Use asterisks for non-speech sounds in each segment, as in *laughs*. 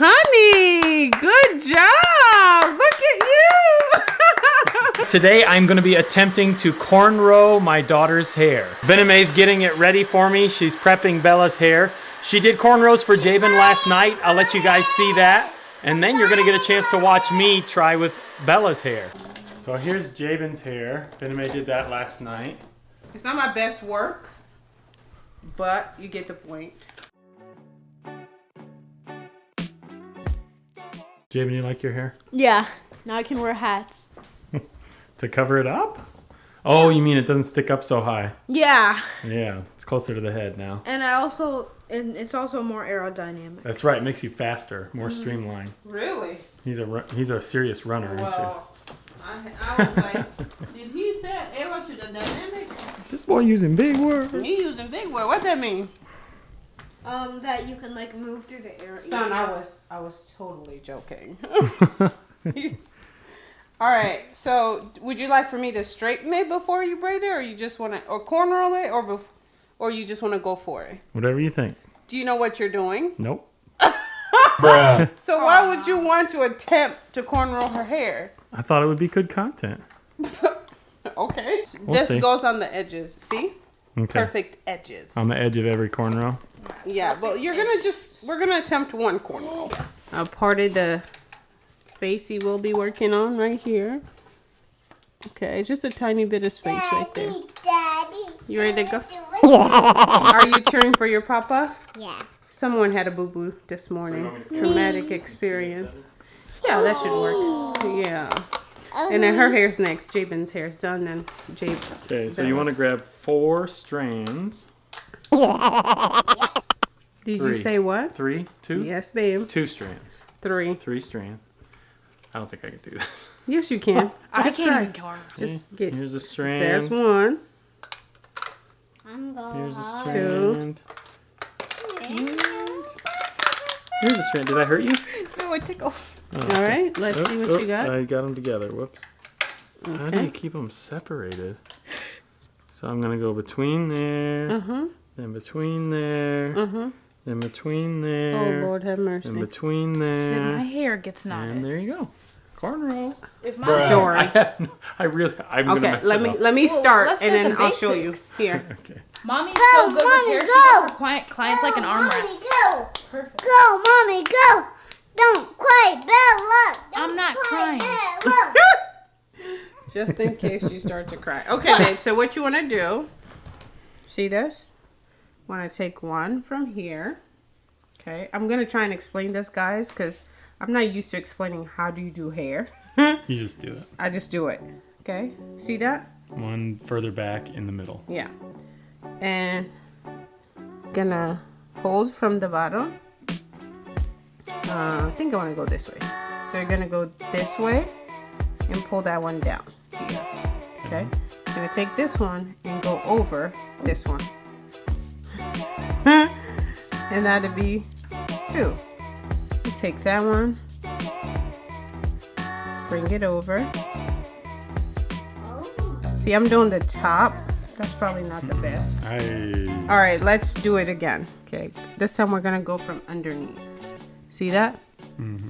Honey, good job. Look at you. *laughs* Today I'm going to be attempting to cornrow my daughter's hair. Bename's getting it ready for me. She's prepping Bella's hair. She did cornrows for Jabin last night. I'll let you guys see that. And then you're going to get a chance to watch me try with Bella's hair. So here's Jabin's hair. Bename did that last night. It's not my best work, but you get the point. Jabin, you like your hair? Yeah. Now I can wear hats. *laughs* To cover it up? Oh, you mean it doesn't stick up so high? Yeah. Yeah, it's closer to the head now. And I also and it's also more aerodynamic. That's right, it makes you faster, more mm-hmm. streamlined. Really? He's a ru- he's a serious runner, isn't Well, I, I was like, *laughs* did he say arrow to the dynamic? he? This boy using big words. Me using big word. What that mean? Um, that you can like move through the air. Son, I was I was totally joking. *laughs* *laughs* All right. So, would you like for me to straighten it before you braid it, or you just want to, or cornrow it, or bef- or you just want to go for it? Whatever you think. Do you know what you're doing? Nope. *laughs* So why would you want to attempt to cornrow her hair? I thought it would be good content. Okay. We'll this see. goes on the edges. See? Okay. Perfect edges. On the edge of every cornrow. Yeah, but you're gonna just we're gonna attempt one cornrow. I parted the space he will be working on right here. Okay, just a tiny bit of space right there. Daddy. You ready to go? *laughs* Are you cheering for your papa? Yeah. Someone had a boo boo this morning. Traumatic experience. Yeah, that should work. Yeah. And then her hair's next. Jabin's hair's done. Then Jab. Okay, so you want to grab four strands. *laughs* Did you say what? Three, two, Yes, babe. two strands. Three. Three strands. I don't think I can do this. *laughs* Yes, you can. *laughs* I can't try. even corn. Just get. Here's a strand. There's one. I'm going Here's a home. strand. Here's a strand. Did I hurt you? *laughs* No, it tickle. Oh, All right. Let's Oh, see what oh, you got. I got them together. Whoops. How do you keep them separated? So I'm gonna go between there, Uh huh. then between there, Uh huh. Oh, then between there. Oh Lord, have mercy. then between Then my hair gets knotted. and there you go. Cornrow. If my *laughs* I Jordan. have. No, I really. I'm gonna Okay. mess Let it me up. let me Well, start, let's and then the I'll show you. Here. *laughs* Okay. Mommy's Go, so good Mommy, with hair. She go. gives her client, clients like an arm Mommy, rest. Go. Perfect. Go, mommy, go. Don't cry, Bella. Don't I'm not cry, crying. Bella. *laughs* Just in case you start to cry. Okay, babe. So what you want to do? See this? Want to take one from here. Okay. I'm gonna try and explain this, guys, because I'm not used to explaining how do you do hair. *laughs* You just do it. I just do it. Okay. See that? One further back in the middle. Yeah. And gonna hold from the bottom. Uh, I think I want to go this way. So you're gonna go this way and pull that one down here. Okay. I'm gonna take this one and go over this one. And that'd be two. You take that one, bring it over. See, I'm doing the top. That's probably not the best. I. All right, let's do it again. Okay, this time we're gonna go from underneath. See that? Mm-hmm.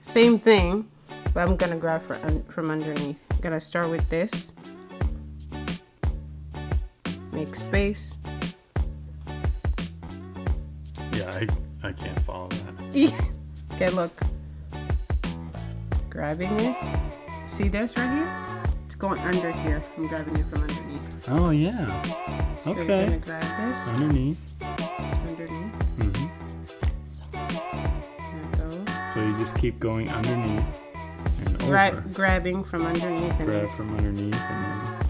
Same thing, but I'm gonna grab for un- from underneath. I'm gonna start with this. Make space. Yeah, I. I can't follow that. *laughs* okay, look. Grabbing it. See this right here? It's going under here. I'm grabbing it from underneath. Oh yeah. So you're Okay. gonna grab this Underneath. underneath. hmm There goes. So you just keep going underneath and over. Gra- grabbing from underneath and Grab from underneath and then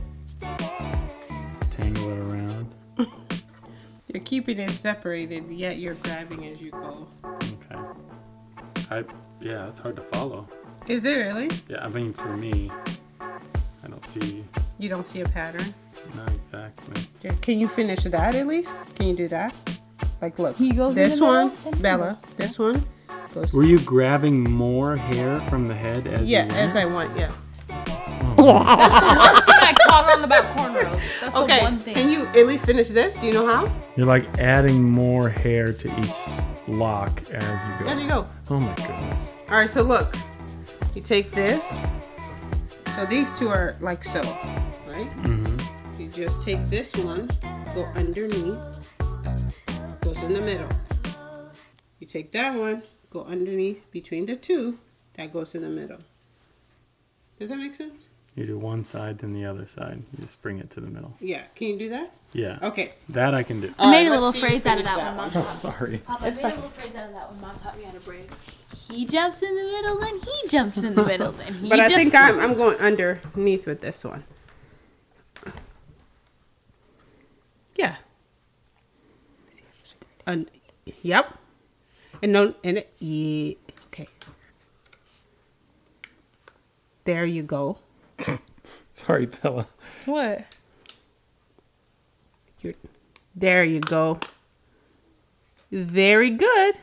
keeping it separated, yet you're grabbing as you go. Okay. I. Yeah, it's hard to follow. Is it really? Yeah, I mean for me, I don't see. You don't see a pattern? Not exactly. Can you finish that at least? Can you do that? Like, look. He goes in this one, middle, then he Bella. This one goes. Were you grabbing more hair from the head as yeah, you went? as I want. Yeah. Oh. *laughs* I caught on about cornrows. That's Okay. the one thing. Can you at least finish this? Do you know how? You're like adding more hair to each lock as you There go. you go. Oh my goodness. All right, so look, you take this. So these two are like so, right? Mm-hmm. You just take this one, go underneath, goes in the middle. You take that one, go underneath between the two, that goes in the middle. Does that make sense? You do one side, then the other side. You just bring it to the middle. Yeah. Can you do that? Yeah. Okay. That I can do. I made Alright, a little let's see you phrase out of finish that one, Mom. *laughs* Sorry. Papa, It's I made fine. a little phrase out of that one. Mom taught me how to break. He jumps in the middle, then he jumps in the *laughs* middle, then he But I think I'm, I'm going underneath with this one. Yeah. Un- yep. And no, and it, yeah, okay. There you go. *coughs* Sorry, Bella. What? You're, there you go. Very good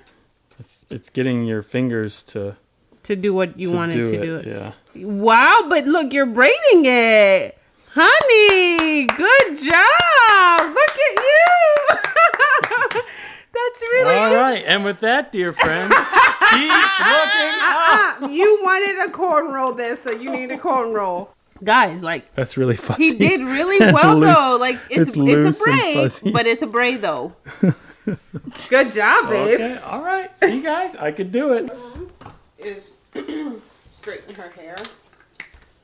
It's it's getting your fingers to, to do what you to wanted do to it. do it. Yeah. Wow, but look, you're braiding it. Honey, good job. Look at you. *laughs* That's really All right, and with that, dear friends, *laughs* keep looking up. Uh, you wanted a cornrow this, so you need a cornrow. Guys, like That's really fuzzy. he did really And *laughs* well though. Like it's It's it's, loose a and braid, fuzzy. but it's a braid though. *laughs* Good job, babe. Okay, all right. See, guys, I could do it. Is *clears throat* straighten her hair,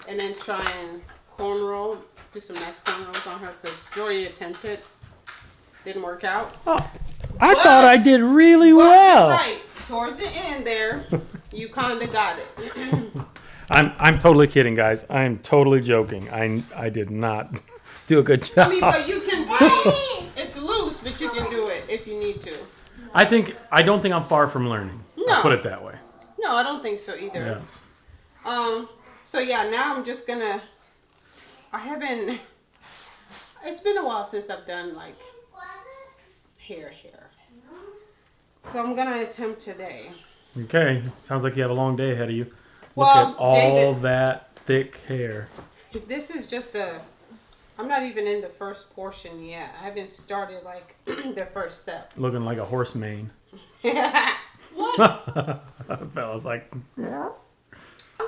and then try and cornrow, do some nice cornrows on her because Jory attempted, didn't work out. Oh, I thought I did really well. Right towards the end there, you kind of got it. *clears throat* I'm I'm totally kidding, guys. I'm totally joking. I I did not do a good job. I mean, but you can *laughs* do. It's loose, but you can do it if you need to. I think I don't think I'm far from learning. I'll put it that way. No, I don't think so either. Yeah. Um. So yeah, now I'm just gonna. I haven't. It's been a while since I've done like hair hair. So I'm gonna attempt today. Okay. Sounds like you have a long day ahead of you. Look Well, at all David- that thick hair. This is just a. I'm not even in the first portion yet. I haven't started like *clears throat* the first step. Looking like a horse mane. *laughs* Bella's *laughs* like, Mom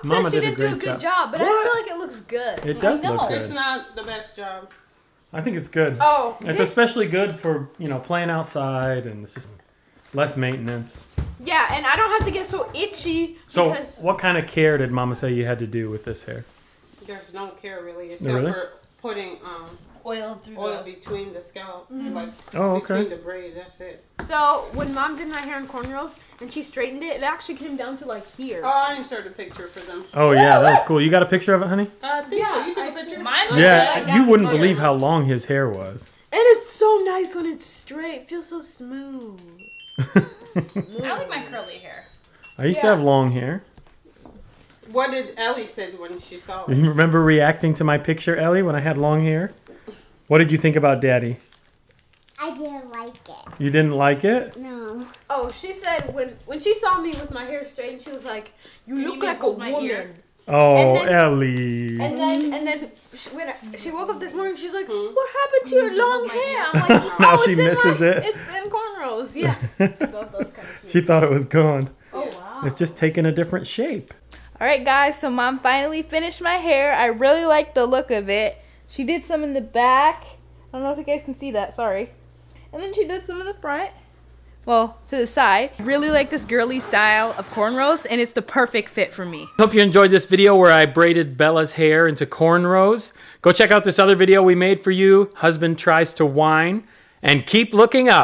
Mama said she did a didn't do a good job. job, but I feel like it looks good. it does I look good. it's not the best job. I think it's good. Oh, It's this- especially good for you know playing outside and it's just less maintenance. yeah, and I don't have to get so itchy So, because what kind of care did Mama say you had to do with this hair? There's no care really, except really? for putting um oil through oil between the scalp, like Oh, between okay. the braid. That's it. So when mom did my hair in cornrows and she straightened it, it actually came down to like here. Oh, I inserted a picture for them. Oh yeah, that was cool. You got a picture of it, honey? I think so. Yeah, You see the I picture? Mine's Yeah, like you wouldn't believe how long his hair was. And it's so nice when it's straight. It feels so smooth. I like my curly hair. I used to have long hair. What did Ellie said when she saw it? You remember reacting to my picture, Ellie, when I had long hair? What did you think about Daddy? I didn't like it. You didn't like it? No. Oh, she said when when she saw me with my hair straightened, she was like, "You you look even like a woman." ear? Oh, And then- Ellie. And then and then she, when I, she woke up this morning, she's like, Hmm. "What happened to your long hair?" I'm *laughs* like, Now "Oh, she it's in misses my, it. It's in cornrows." Yeah. *laughs* I thought that was kind of she thought it was gone. Oh wow. It's just taking a different shape. All right, guys. So mom finally finished my hair. I really like the look of it. She did some in the back. I don't know if you guys can see that. Sorry. And then she did some in the front. Well, to the side. I Really like this girly style of cornrows, and it's the perfect fit for me. Hope you enjoyed this video where I braided Bella's hair into cornrows. Go check out this other video we made for you, Husband Tries to Whine, and keep looking up.